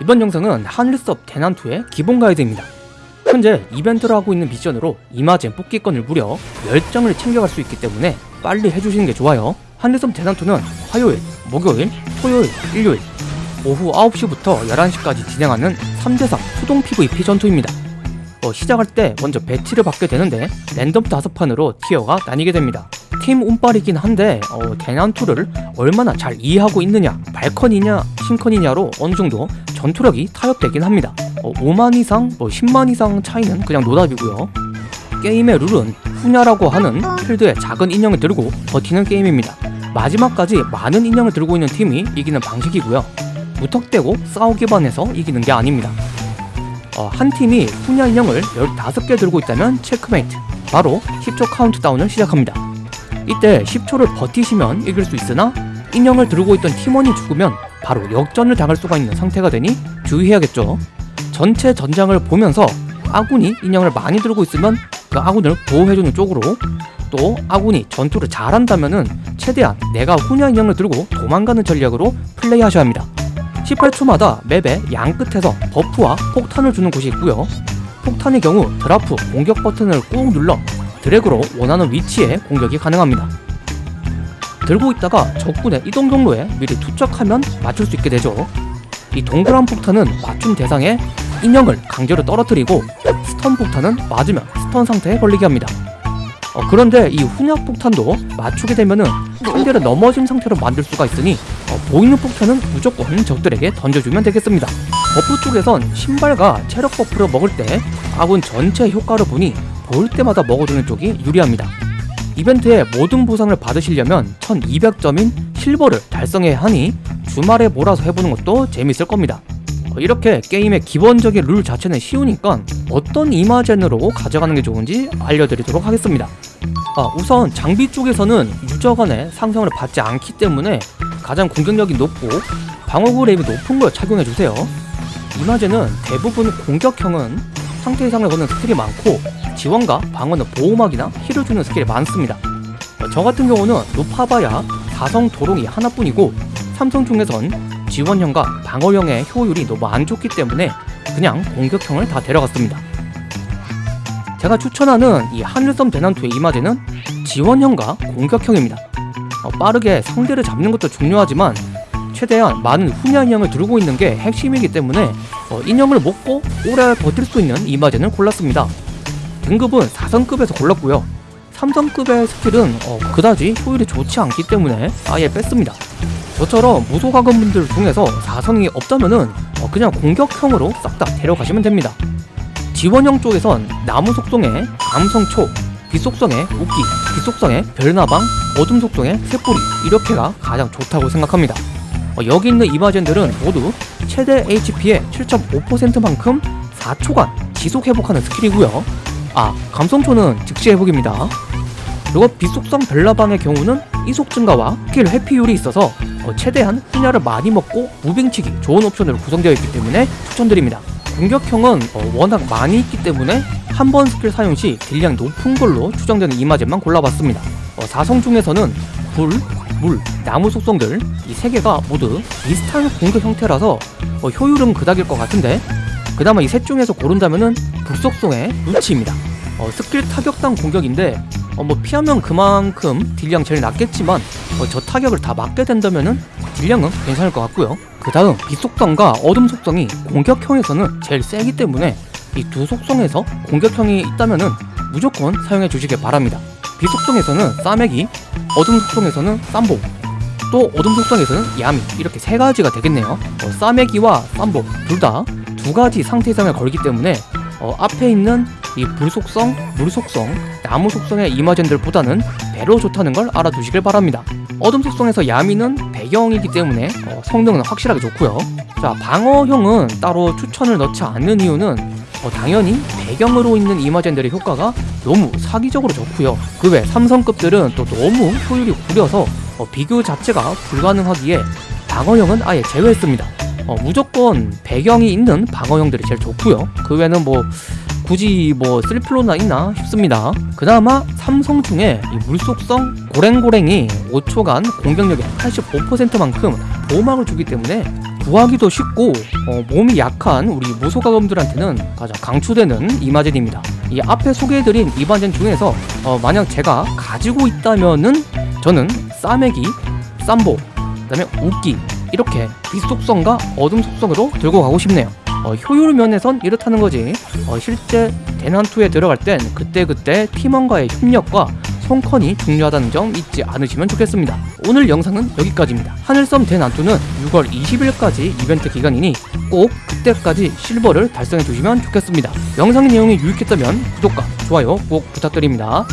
이번 영상은 하늘섭 대난투의 기본 가이드입니다. 현재 이벤트를 하고 있는 미션으로 이마젠 뽑기권을 무려 10장을 챙겨갈 수 있기 때문에 빨리 해주시는 게 좋아요. 하늘섭 대난투는 화요일, 목요일, 토요일, 일요일 오후 9시부터 11시까지 진행하는 3대3 수동 PVP 전투입니다. 어, 시작할 때 먼저 배치를 받게 되는데 랜덤 5판으로 티어가 나뉘게 됩니다. 팀 운빨이긴 한데 어, 대난투를 얼마나 잘 이해하고 있느냐 발컨이냐 신컨이냐로 어느정도 전투력이 타협되긴 합니다. 어, 5만 이상, 뭐 10만 이상 차이는 그냥 노답이고요. 게임의 룰은 후냐라고 하는 필드에 작은 인형을 들고 버티는 게임입니다. 마지막까지 많은 인형을 들고 있는 팀이 이기는 방식이고요. 무턱대고 싸우기만 해서 이기는 게 아닙니다. 어, 한 팀이 후냐 인형을 15개 들고 있다면 체크메이트 바로 10초 카운트다운을 시작합니다. 이때 10초를 버티시면 이길 수 있으나 인형을 들고 있던 팀원이 죽으면 바로 역전을 당할 수가 있는 상태가 되니 주의해야겠죠. 전체 전장을 보면서 아군이 인형을 많이 들고 있으면 그 아군을 보호해주는 쪽으로 또 아군이 전투를 잘한다면 은 최대한 내가 후냐 인형을 들고 도망가는 전략으로 플레이하셔야 합니다. 18초마다 맵의 양 끝에서 버프와 폭탄을 주는 곳이 있고요. 폭탄의 경우 드라프 공격 버튼을 꾹 눌러 드래그로 원하는 위치에 공격이 가능합니다. 들고 있다가 적군의 이동 경로에 미리 투척하면 맞출 수 있게 되죠. 이 동그란 폭탄은 맞춘 대상에 인형을 강제로 떨어뜨리고 stun 폭탄은 맞으면 stun 상태에 걸리게 합니다. 어, 그런데 이 훈약 폭탄도 맞추게 되면은 상대를 넘어진 상태로 만들 수가 있으니 어, 보이는 폭탄은 무조건 적들에게 던져주면 되겠습니다. buff 쪽에선 신발과 체력 buff를 먹을 때 아군 전체 효과를 보니 볼 때마다 먹어주는 쪽이 유리합니다. 이벤트에 모든 보상을 받으시려면 1200점인 실버를 달성해야 하니 주말에 몰아서 해보는 것도 재밌을 겁니다. 어, 이렇게 게임의 기본적인 룰 자체는 쉬우니까 어떤 이마젠으로 가져가는 게 좋은지 알려드리도록 하겠습니다. 아, 우선 장비 쪽에서는 유저간의 상성을 받지 않기 때문에 가장 공격력이 높고 방어구 랩이 높은 걸 착용해주세요. 이마제는 대부분 공격형은 상태 이상을 거는 스킬이 많고 지원과 방어는 보호막이나 heal을 주는 스킬이 많습니다. 어, 저 같은 경우는 높아봐야 사성 도롱이 하나뿐이고 삼성 중에선 지원형과 방어형의 효율이 너무 안 좋기 때문에 그냥 공격형을 다 데려갔습니다. 제가 추천하는 이 하늘섬 대난투의 이마제는 지원형과 공격형입니다. 어, 빠르게 상대를 잡는 것도 중요하지만 최대한 많은 인형을 들고 있는 게 핵심이기 때문에 어, 인형을 먹고 오래 버틸 수 있는 이마젠을 골랐습니다. 등급은 4성급에서 골랐고요. 3성급의 스킬은 어, 그다지 효율이 좋지 않기 때문에 아예 뺐습니다. 저처럼 무소가금 분들 중에서 4성이 없다면 은 어, 그냥 공격형으로 싹 다 데려가시면 됩니다. 지원형 쪽에선 나무 속성의 감성초, 빛 속성의 웃기, 빛 속성의 별나방, 어둠 속성의 새뿌리 이렇게가 가장 좋다고 생각합니다. 어, 여기 있는 이마젠들은 모두 최대 HP의 7.5%만큼 4초간 지속 회복하는 스킬이고요. 아, 감성초는 즉시 회복입니다. 그리고 비속성 별나방의 경우는 이속 증가와 스킬 회피율이 있어서 어, 최대한 훈야를 많이 먹고 무빙치기 좋은 옵션으로 구성되어 있기 때문에 추천드립니다. 공격형은 어, 워낙 많이 있기 때문에 한 번 스킬 사용 시 딜량 높은 걸로 추정되는 이마젠만 골라봤습니다. 어, 4성 중에서는 불, 물, 나무 속성들 이 세 개가 모두 비슷한 공격 형태라서 어, 효율은 그닥일 것 같은데 그나마 이 셋 중에서 고른다면은 불속성의 루치입니다. 어, 스킬 타격당 공격인데 어, 뭐 피하면 그만큼 딜량 제일 낮겠지만 어, 저 타격을 다 맞게 된다면은 딜량은 괜찮을 것 같고요. 그 다음 빛속성과 어둠 속성이 공격형에서는 제일 세기 때문에 이 두 속성에서 공격형이 있다면은 무조건 사용해 주시길 바랍니다. 빛 속성에서는 싸매기, 어둠 속성에서는 쌈보, 또 어둠 속성에서는 야미 이렇게 세 가지가 되겠네요. 어, 싸매기와 쌈보 둘 다 두 가지 상태 이상을 걸기 때문에 어, 앞에 있는 이 불속성, 물속성, 나무 속성의 이마젠들보다는 배로 좋다는 걸 알아두시길 바랍니다. 어둠 속성에서 야미는 배경이기 때문에 어, 성능은 확실하게 좋고요. 자 방어형은 따로 추천을 넣지 않는 이유는 어, 당연히 배경으로 있는 이마젠들의 효과가 너무 사기적으로 좋고요. 그 외 삼성급들은 또 너무 효율이 구려서 어, 비교 자체가 불가능하기에 방어형은 아예 제외했습니다. 어, 무조건 배경이 있는 방어형들이 제일 좋고요. 그 외에는 뭐 굳이 뭐 쓸필요나 있나 싶습니다. 그나마 삼성 중에 이 물속성 고랭고랭이 5초간 공격력의 85%만큼 보호막을 주기 때문에 구하기도 쉽고 어, 몸이 약한 우리 무소가검들한테는 가장 강추되는 이마젠입니다. 이 앞에 소개해드린 이마젠 중에서 어, 만약 제가 가지고 있다면은 저는 싸매기, 쌈보, 그 다음에 웃기 이렇게 빛 속성과 어둠 속성으로 들고 가고 싶네요. 어, 효율 면에선 이렇다는 거지. 어, 실제 대난투에 들어갈 땐 그때그때 팀원과의 협력과 손컨이 중요하다는 점 잊지 않으시면 좋겠습니다. 오늘 영상은 여기까지입니다. 하늘섬 대난투는 6월 20일까지 이벤트 기간이니 꼭 그때까지 실버를 달성해 두시면 좋겠습니다. 영상 내용이 유익했다면 구독과 좋아요 꼭 부탁드립니다.